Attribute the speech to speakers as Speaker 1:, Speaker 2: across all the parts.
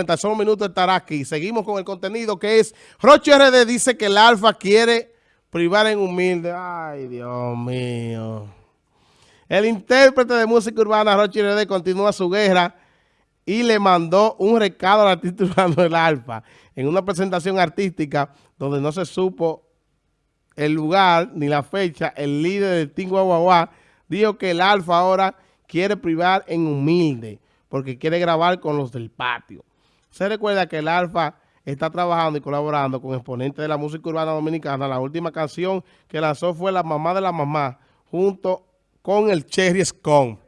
Speaker 1: En tan solo minutos estará aquí. Seguimos con el contenido que es, Roche RD dice que el Alfa quiere privar en humilde. Ay, Dios mío. El intérprete de música urbana, Roche RD, continúa su guerra y le mandó un recado al artista urbano del Alfa en una presentación artística donde no se supo el lugar ni la fecha, el líder del Team Guaguaguá dijo que el Alfa ahora quiere privar en humilde porque quiere grabar con los del patio. Se recuerda que el Alfa está trabajando y colaborando con exponentes de la música urbana dominicana. La última canción que lanzó fue La Mamá de la Mamá junto con el Cherry Scone.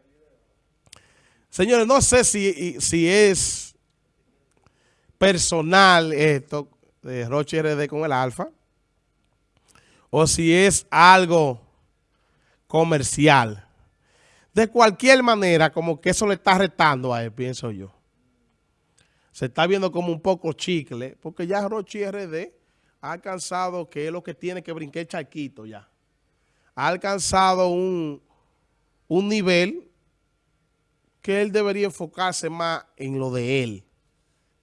Speaker 1: Señores, no sé si, si es personal esto de Roche RD con el Alfa o si es algo comercial. De cualquier manera, como que eso le está retando a él, pienso yo. Se está viendo como un poco chicle, porque ya Rochi RD ha alcanzado, que es lo que tiene que brincar charquito ya. Ha alcanzado un, un nivel que él debería enfocarse más en lo de él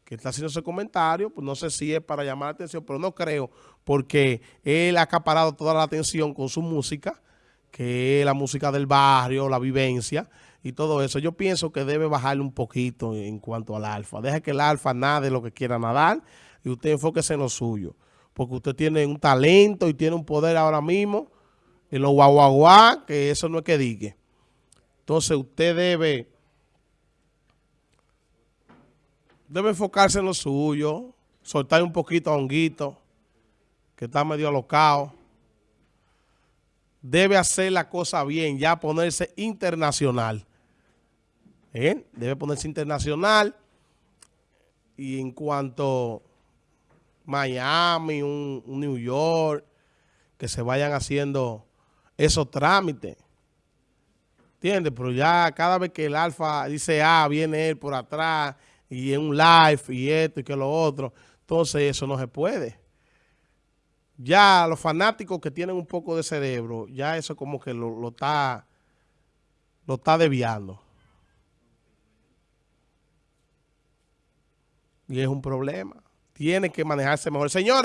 Speaker 1: que está haciendo ese comentario, pues no sé si es para llamar la atención, pero no creo, porque él ha acaparado toda la atención con su música, que es la música del barrio, la vivencia y todo eso. Yo pienso que debe bajarle un poquito en cuanto al alfa. Deja que el alfa nade lo que quiera nadar y usted enfóquese en lo suyo. Porque usted tiene un talento y tiene un poder ahora mismo en los guaguaguá, que eso no es que diga. Entonces usted debe debe enfocarse en lo suyo, soltar un poquito a Honguito, que está medio alocado. Debe hacer la cosa bien, ya ponerse internacional. Debe ponerse internacional. Y en cuanto Miami, un, New York, que se vayan haciendo esos trámites. ¿Entiendes? Pero ya cada vez que el alfa dice A, viene él por atrás y en un live y esto y que lo otro. Entonces eso no se puede. Ya los fanáticos que tienen un poco de cerebro, ya eso como que lo, lo está lo está desviando. Y es un problema. Tiene que manejarse mejor. Señores.